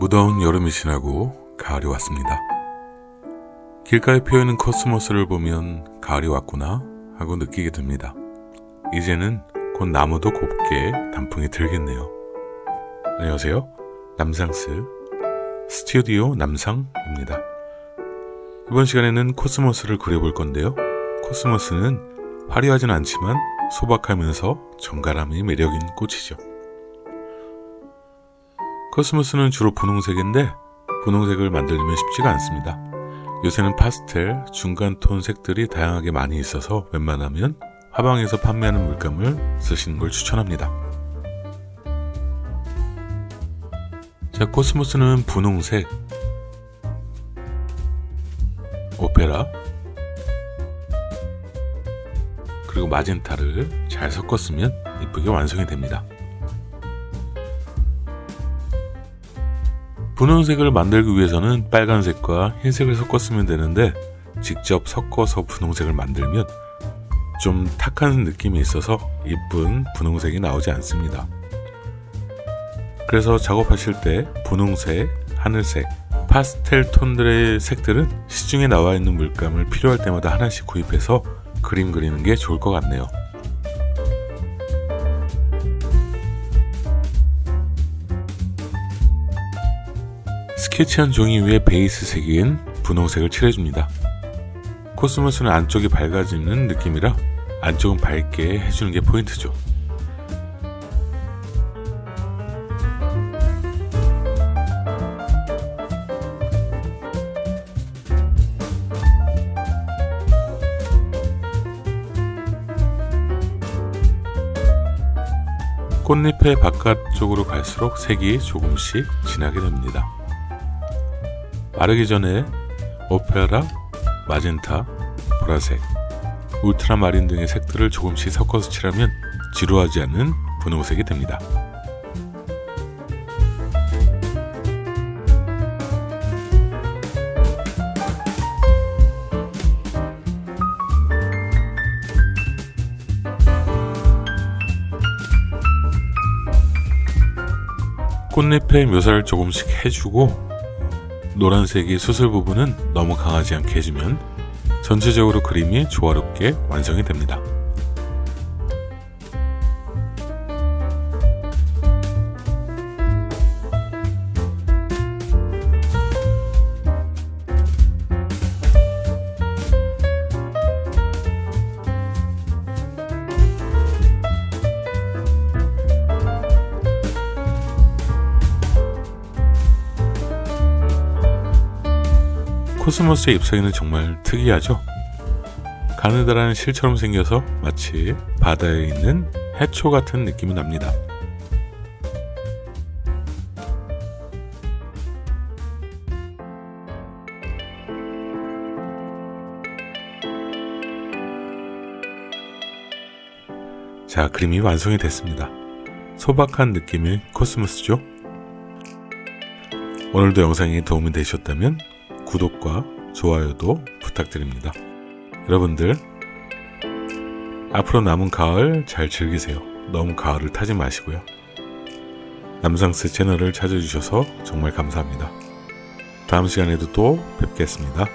무더운 여름이 지나고 가을이 왔습니다. 길가에 피어있는 코스모스를 보면 가을이 왔구나 하고 느끼게 됩니다. 이제는 곧 나무도 곱게 단풍이 들겠네요. 안녕하세요. 남상스 스튜디오 남상입니다. 이번 시간에는 코스모스를 그려볼 건데요. 코스모스는 화려하진 않지만 소박하면서 정갈함이 매력인 꽃이죠. 코스모스는 주로 분홍색인데 분홍색을 만들려면 쉽지가 않습니다. 요새는 파스텔, 중간톤 색들이 다양하게 많이 있어서 웬만하면 화방에서 판매하는 물감을 쓰시는 걸 추천합니다. 자, 코스모스는 분홍색, 오페라, 그리고 마젠타를 잘 섞었으면 이쁘게 완성이 됩니다. 분홍색을 만들기 위해서는 빨간색과 흰색을 섞었으면 되는데 직접 섞어서 분홍색을 만들면 좀 탁한 느낌이 있어서 이쁜 분홍색이 나오지 않습니다. 그래서 작업하실 때 분홍색, 하늘색, 파스텔 톤들의 색들은 시중에 나와 있는 물감을 필요할 때마다 하나씩 구입해서 그림 그리는 게 좋을 것 같네요. 스케치한 종이 위에 베이스 색인 분홍색을 칠해줍니다. 코스모스는 안쪽이 밝아지는 느낌이라 안쪽은 밝게 해주는 게 포인트죠. 꽃잎의 바깥쪽으로 갈수록 색이 조금씩 진하게 됩니다. 마르기 전에 오페라, 마젠타, 보라색, 울트라마린 등의 색들을 조금씩 섞어서 칠하면 지루하지 않은 분홍색이 됩니다. 꽃잎의 묘사를 조금씩 해주고 노란색이 수술 부분은 너무 강하지 않게 해주면 전체적으로 그림이 조화롭게 완성이 됩니다. 코스모스의 잎사귀는 정말 특이하죠? 가느다란 실처럼 생겨서 마치 바다에 있는 해초 같은 느낌이 납니다. 자, 그림이 완성이 됐습니다. 소박한 느낌의 코스모스죠? 오늘도 영상이 도움이 되셨다면 구독과 좋아요도 부탁드립니다. 여러분들 앞으로 남은 가을 잘 즐기세요. 너무 가을을 타지 마시고요. 남상스 채널을 찾아주셔서 정말 감사합니다. 다음 시간에도 또 뵙겠습니다.